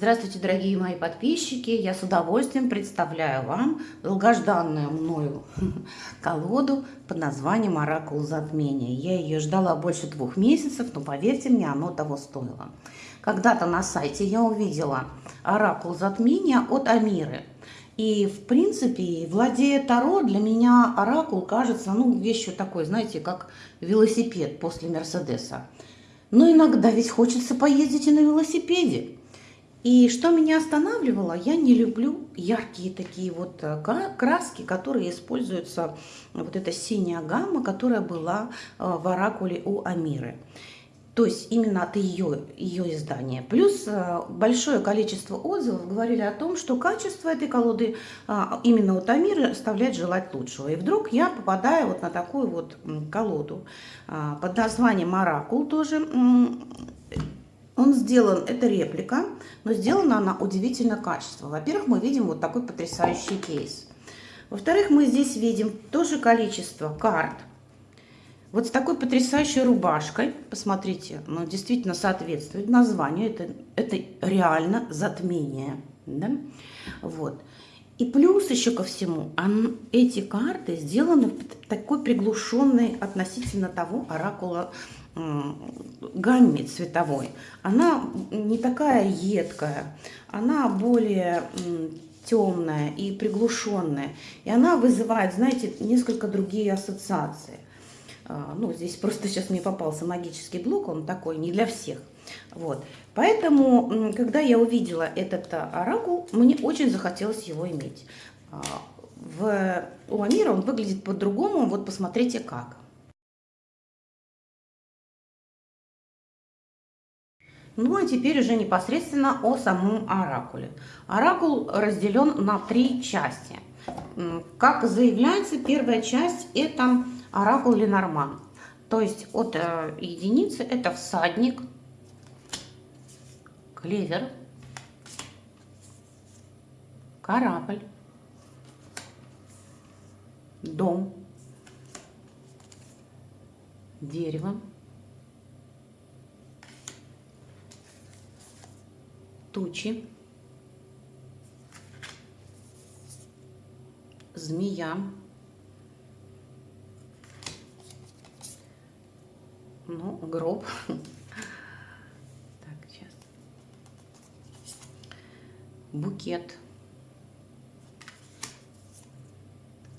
Здравствуйте, дорогие мои подписчики! Я с удовольствием представляю вам долгожданную мною колоду под названием «Оракул затмения». Я ее ждала больше двух месяцев, но поверьте мне, оно того стоило. Когда-то на сайте я увидела «Оракул затмения» от Амиры. И, в принципе, владея Таро, для меня Оракул кажется, ну, вещью такой, знаете, как велосипед после Мерседеса. Но иногда ведь хочется поездить и на велосипеде. И что меня останавливало, я не люблю яркие такие вот э, краски, которые используются, вот эта синяя гамма, которая была э, в оракуле у Амиры. То есть именно от ее, ее издания. Плюс э, большое количество отзывов говорили о том, что качество этой колоды именно от Амиры оставляет желать лучшего. И вдруг я попадаю вот на такую вот колоду под названием «Оракул» тоже он сделан, это реплика, но сделана она удивительно качественно. Во-первых, мы видим вот такой потрясающий кейс. Во-вторых, мы здесь видим тоже количество карт. Вот с такой потрясающей рубашкой, посмотрите, ну, действительно соответствует названию, это, это реально затмение. Да? Вот. И плюс еще ко всему, он, эти карты сделаны такой приглушенной относительно того оракула гамме цветовой. Она не такая едкая, она более темная и приглушенная. И она вызывает, знаете, несколько другие ассоциации. А, ну, здесь просто сейчас мне попался магический блок, он такой, не для всех. Вот. Поэтому, когда я увидела этот а, оракул, мне очень захотелось его иметь. А, в, у Амира он выглядит по-другому, вот посмотрите как. Ну а теперь уже непосредственно о самом оракуле. Оракул разделен на три части. Как заявляется, первая часть это оракул Ленорман. То есть от э, единицы это всадник, клевер, корабль, дом, дерево, тучи, змея, ну, гроб. Так, сейчас. Букет.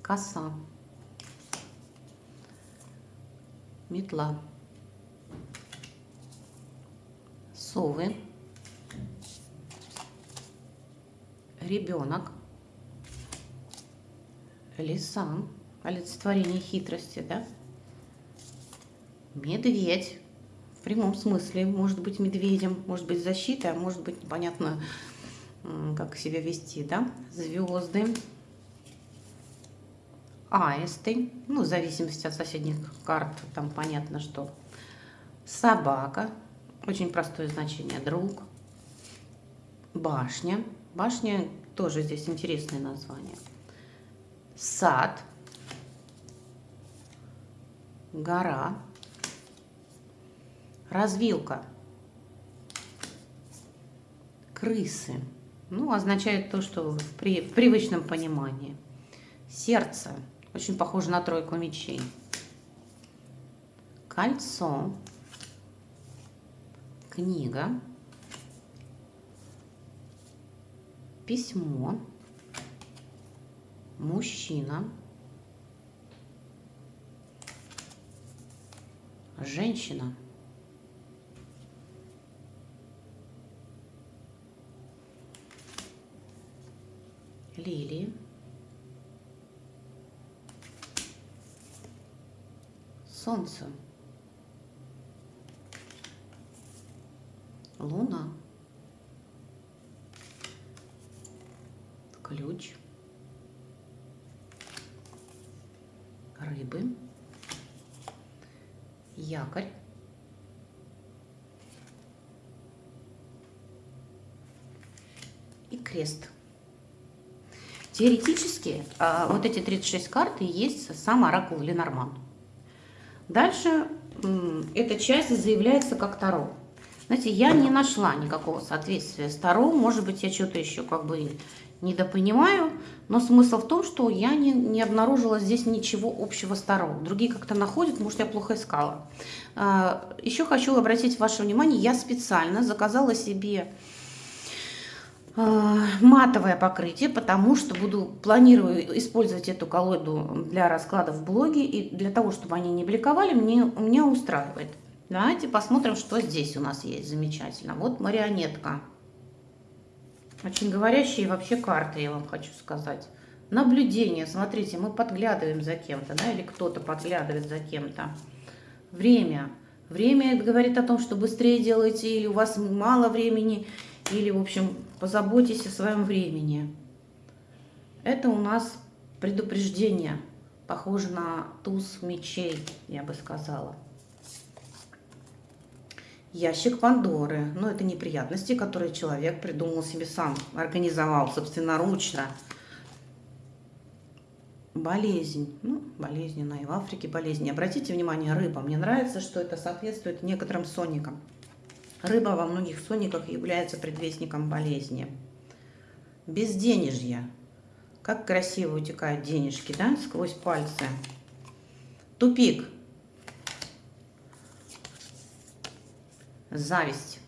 Коса. Метла. Совы. Ребенок, лиса, олицетворение хитрости, да? Медведь, в прямом смысле, может быть медведем, может быть защитой, а может быть непонятно, как себя вести, да? Звезды, аисты, ну, в зависимости от соседних карт, там понятно, что. Собака, очень простое значение, друг, башня, башня тоже здесь интересное название. Сад. Гора. Развилка. Крысы. Ну, означает то, что в, при, в привычном понимании. Сердце. Очень похоже на тройку мечей. Кольцо. Книга. Письмо, мужчина, женщина, лилии, солнце, луна. Ключ, рыбы, якорь, и крест. Теоретически а, вот эти 36 карт и есть сам оракул Ленорман. Дальше эта часть заявляется как Таро. Знаете, я не нашла никакого соответствия сторон. Может быть, я что-то еще как бы недопонимаю. Но смысл в том, что я не, не обнаружила здесь ничего общего сторон. Другие как-то находят, может, я плохо искала. А, еще хочу обратить ваше внимание, я специально заказала себе а, матовое покрытие, потому что буду планирую использовать эту колоду для раскладов в блоге и для того, чтобы они не бликовали, мне меня устраивает. Давайте посмотрим, что здесь у нас есть замечательно. Вот марионетка. Очень говорящие вообще карты, я вам хочу сказать. Наблюдение. Смотрите, мы подглядываем за кем-то, да, или кто-то подглядывает за кем-то. Время. Время говорит о том, что быстрее делаете, или у вас мало времени, или, в общем, позаботьтесь о своем времени. Это у нас предупреждение. Похоже на туз мечей, я бы сказала. Ящик Пандоры. Ну, это неприятности, которые человек придумал себе сам, организовал собственноручно. Болезнь. Ну, болезненная. И в Африке болезнь. Обратите внимание, рыба. Мне нравится, что это соответствует некоторым соникам. Рыба во многих сониках является предвестником болезни. Безденежье. Как красиво утекают денежки, да, сквозь пальцы. Тупик. Зависть.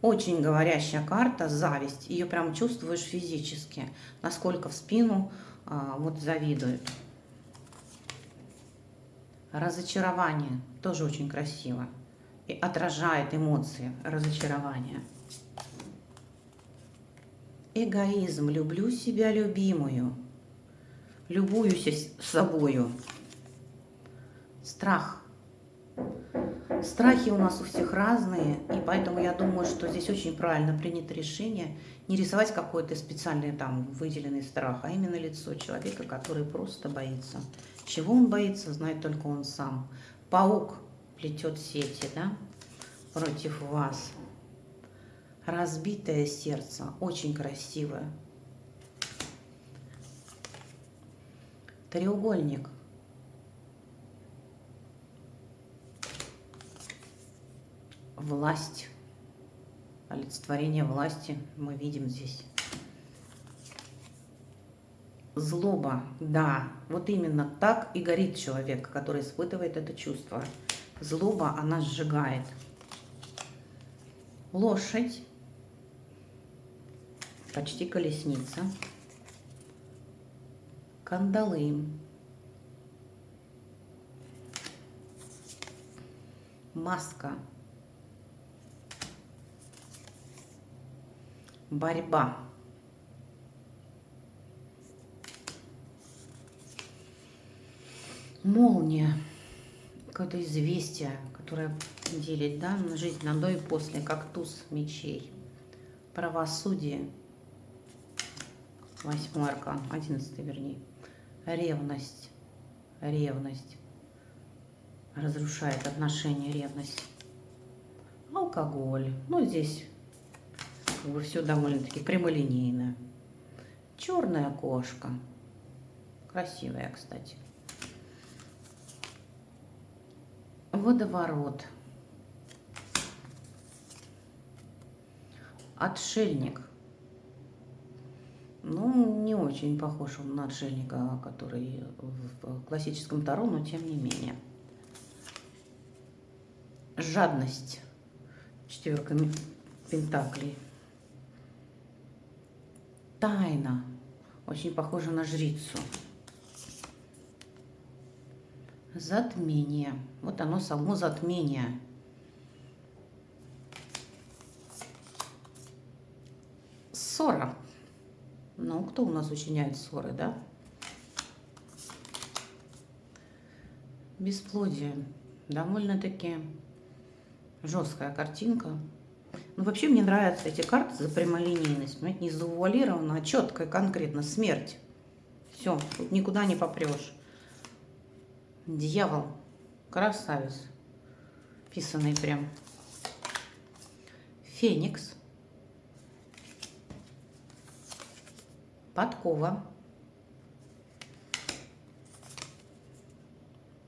Очень говорящая карта, зависть. Ее прям чувствуешь физически, насколько в спину а, вот завидуют. Разочарование. Тоже очень красиво и отражает эмоции разочарования. Эгоизм. Люблю себя любимую. Любуюсь собою. Страх. Страхи у нас у всех разные, и поэтому я думаю, что здесь очень правильно принято решение не рисовать какой-то специальный там выделенный страх, а именно лицо человека, который просто боится. Чего он боится, знает только он сам. Паук плетет сети, да, против вас. Разбитое сердце, очень красивое. Треугольник. Власть. Олицетворение власти мы видим здесь. Злоба, да, вот именно так и горит человек, который испытывает это чувство. Злоба, она сжигает. Лошадь. Почти колесница. Кандалы. Маска. Борьба. Молния какое-то известие, которое делит да, жизнь на до и после, как туз мечей. Правосудие. Восьмой аркан, одиннадцатый вернее. Ревность. Ревность. Разрушает отношения, ревность. Алкоголь. Ну, здесь как все довольно-таки прямолинейно. Черная кошка. Красивая, кстати. Водоворот. Отшельник. Ну, не очень похож он на отшельника, который в классическом Таро, но тем не менее. Жадность. Четверка пентаклей. Тайна. Очень похожа на жрицу. Затмение. Вот оно само затмение. Ссора. Ну, кто у нас учиняет ссоры, да? Бесплодие. Довольно-таки жесткая картинка. Ну, вообще мне нравятся эти карты за прямолинейность. Понимаете, не завуалировано, а четко и конкретно. Смерть. Все, тут никуда не попрешь. Дьявол. Красавец. Писанный прям. Феникс. Подкова.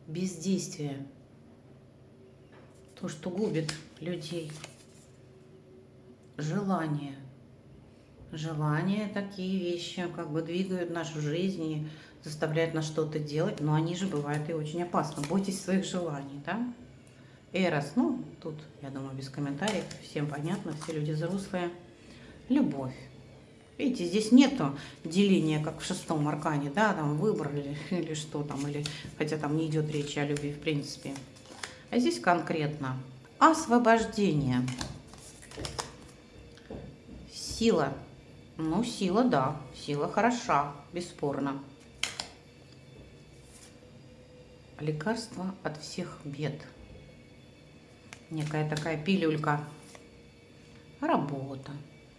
Бездействие. То, что губит людей. Желания. Желания такие вещи как бы двигают нашу жизнь и заставляют нас что-то делать, но они же бывают и очень опасны. Бойтесь своих желаний, да? Эрос, ну, тут, я думаю, без комментариев, всем понятно, все люди взрослые. Любовь. Видите, здесь нету деления, как в шестом аркане, да, там выбрали или что там, или, хотя там не идет речь о любви в принципе. А здесь конкретно освобождение. Сила. Ну, сила, да, сила хороша, бесспорно. Лекарство от всех бед. Некая такая пилюлька. Работа.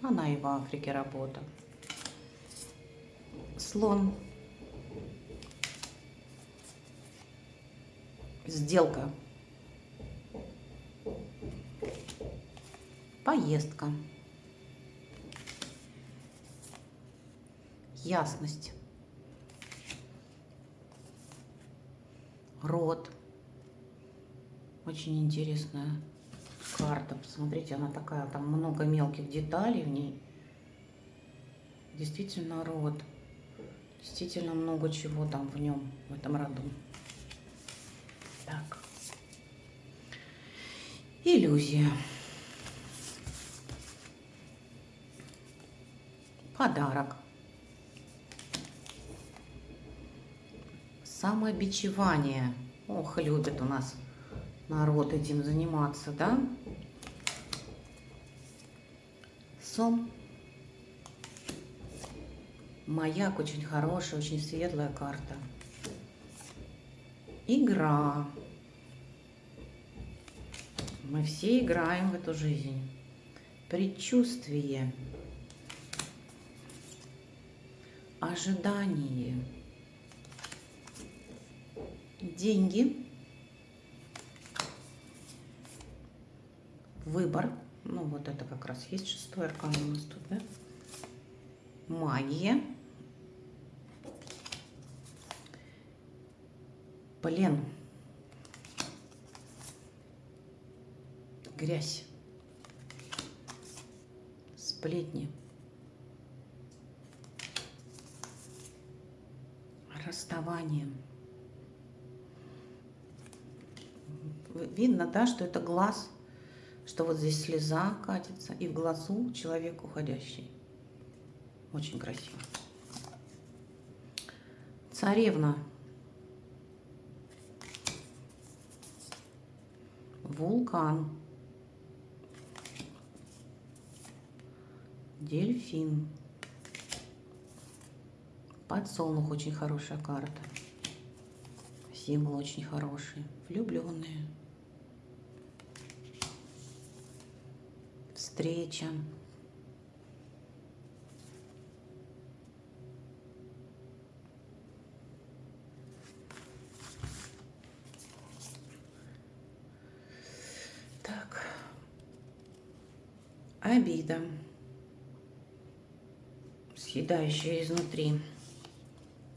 Она и в Африке работа. Слон. Сделка. Поездка. Ясность. Рот. Очень интересная карта. Посмотрите, она такая, там много мелких деталей в ней. Действительно род. Действительно много чего там в нем, в этом роду. Так. Иллюзия. Подарок. Самобичевание. Ох, любит у нас народ этим заниматься, да? Сом. Маяк очень хорошая, очень светлая карта. Игра. Мы все играем в эту жизнь. Предчувствие. Ожидание. Деньги. выбор. Ну, вот это как раз есть шестой аркан у нас тут, да? Магия. Плен. Грязь. Сплетни. Расставание. Видно, да, что это глаз что вот здесь слеза катится, и в глазу человек уходящий. Очень красиво. Царевна. Вулкан. Дельфин. Подсолнух очень хорошая карта. Символ очень хороший. Влюбленные. Встреча. Так. Обида, съедающая изнутри.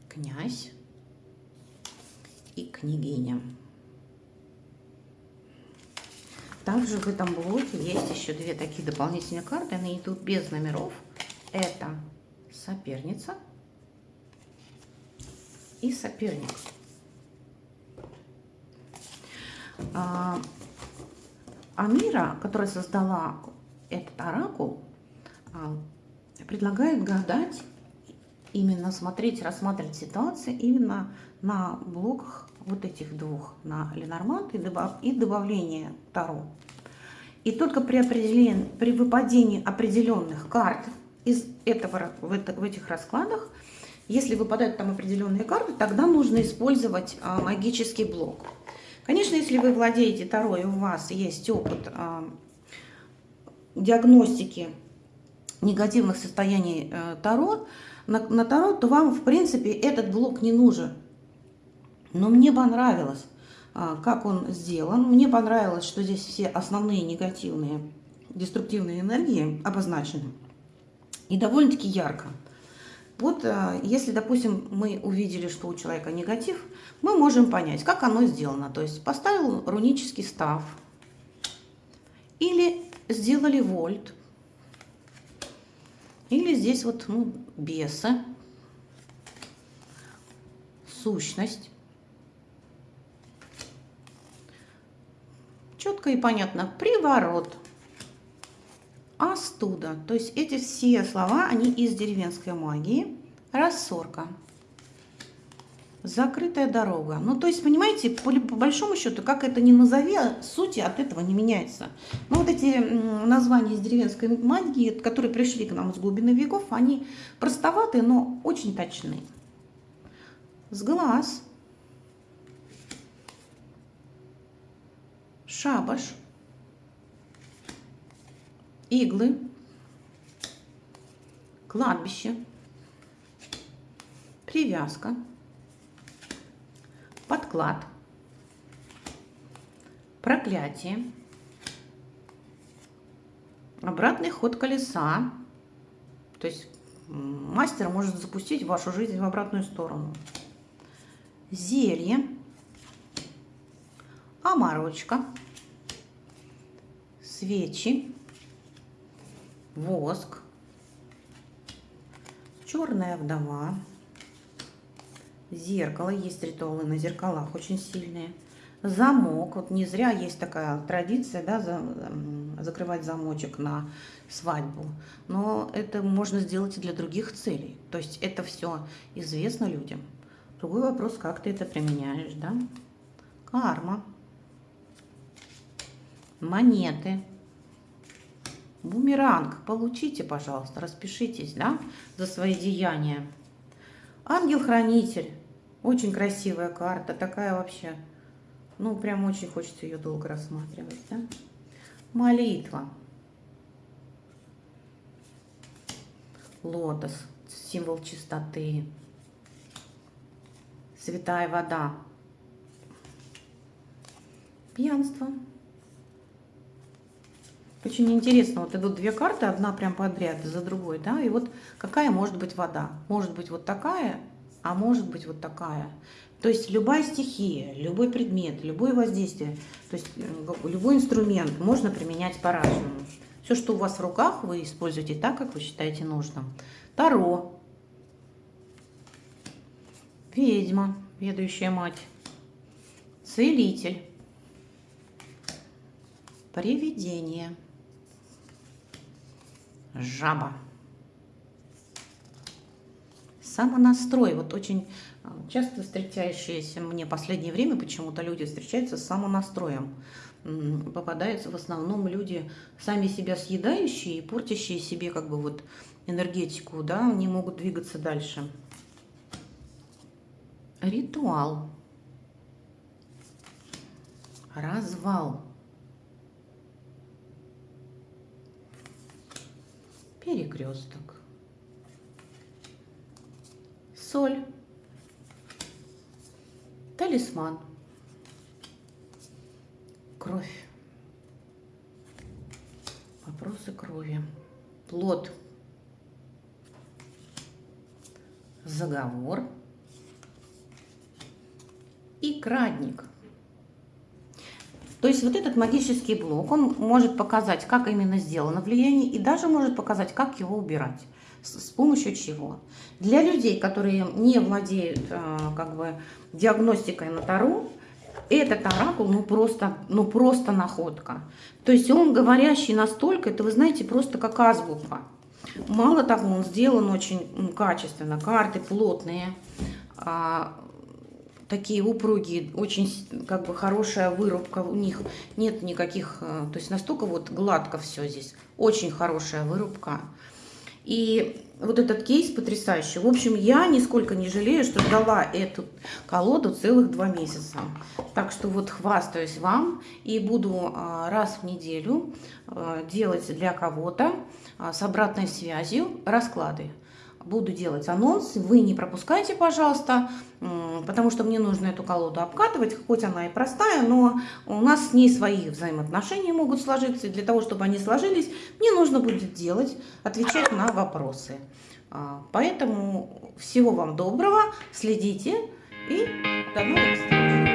Князь и княгиня. Также в этом блоке есть еще две такие дополнительные карты. Они идут без номеров. Это соперница и соперник. А, Амира, которая создала этот оракул, а, предлагает гадать, именно смотреть, рассматривать ситуации именно на блоках вот этих двух, на Ленормант и, добав, и добавление Таро. И только при, определении, при выпадении определенных карт из этого, в, это, в этих раскладах, если выпадают там определенные карты, тогда нужно использовать а, магический блок. Конечно, если вы владеете Таро и у вас есть опыт а, диагностики негативных состояний а, Таро, на, на Таро, то вам, в принципе, этот блок не нужен. Но мне понравилось, а, как он сделан. Мне понравилось, что здесь все основные негативные, деструктивные энергии обозначены. И довольно-таки ярко. Вот а, если, допустим, мы увидели, что у человека негатив, мы можем понять, как оно сделано. То есть поставил рунический став или сделали вольт, Или здесь вот ну, бесы, сущность. Четко и понятно. Приворот. Остуда. То есть эти все слова, они из деревенской магии. Рассорка закрытая дорога. Ну, то есть, понимаете, по, по большому счету, как это ни назови, а сути от этого не меняется. Но вот эти названия из деревенской магии, которые пришли к нам с глубины веков, они простоватые, но очень точные. С глаз. Шабаш. Иглы. Кладбище. Привязка. Подклад, проклятие, обратный ход колеса, то есть мастер может запустить вашу жизнь в обратную сторону, зелье, оморочка, свечи, воск, черная вдова, Зеркало. Есть ритуалы на зеркалах очень сильные. Замок. Вот не зря есть такая традиция, да, за, закрывать замочек на свадьбу. Но это можно сделать и для других целей. То есть это все известно людям. Другой вопрос, как ты это применяешь, да? Карма. Монеты. Бумеранг. Получите, пожалуйста, распишитесь, да, за свои деяния. Ангел-хранитель. Очень красивая карта. Такая вообще, ну, прям очень хочется ее долго рассматривать, да? Молитва. Лотос. Символ чистоты. Святая вода. Пьянство. Очень интересно, вот идут две карты, одна прям подряд за другой, да, и вот какая может быть вода? Может быть вот такая, а может быть вот такая. То есть любая стихия, любой предмет, любое воздействие, то есть э, любой инструмент можно применять по-разному. Все, что у вас в руках, вы используете так, как вы считаете нужным. Таро. Ведьма, ведущая мать. Целитель. Привидение жаба. Самонастрой. Вот очень а, часто встречающиеся мне в последнее время почему-то люди встречаются с самонастроем. Попадаются в основном люди, сами себя съедающие и портящие себе как бы вот энергетику, да, не могут двигаться дальше. Ритуал. Развал. Перекресток, соль, талисман, кровь, вопросы крови, плод, заговор. И крадник – то есть вот этот магический блок, он может показать, как именно сделано влияние, и даже может показать, как его убирать, с, с помощью чего. Для людей, которые не владеют э, как бы диагностикой на Таро, этот оракул, ну просто, ну просто находка. То есть он говорящий настолько, это вы знаете, просто как азбука. Мало того, он сделан очень качественно, карты плотные, а, такие упругие, очень как бы хорошая вырубка у них, нет никаких, э, то есть настолько вот гладко все здесь, очень хорошая вырубка. И вот этот кейс потрясающий. В общем, я нисколько не жалею, что ждала эту колоду целых два месяца. Так что вот хвастаюсь вам и буду а, раз в неделю а, делать для кого-то а, с обратной связью расклады буду делать анонс. Вы не пропускайте, пожалуйста, потому что мне нужно эту колоду обкатывать, хоть она и простая, но у нас с ней свои взаимоотношения могут сложиться. И для того, чтобы они сложились, мне нужно будет делать, отвечать на вопросы. А, поэтому всего вам доброго, следите и до новых встреч!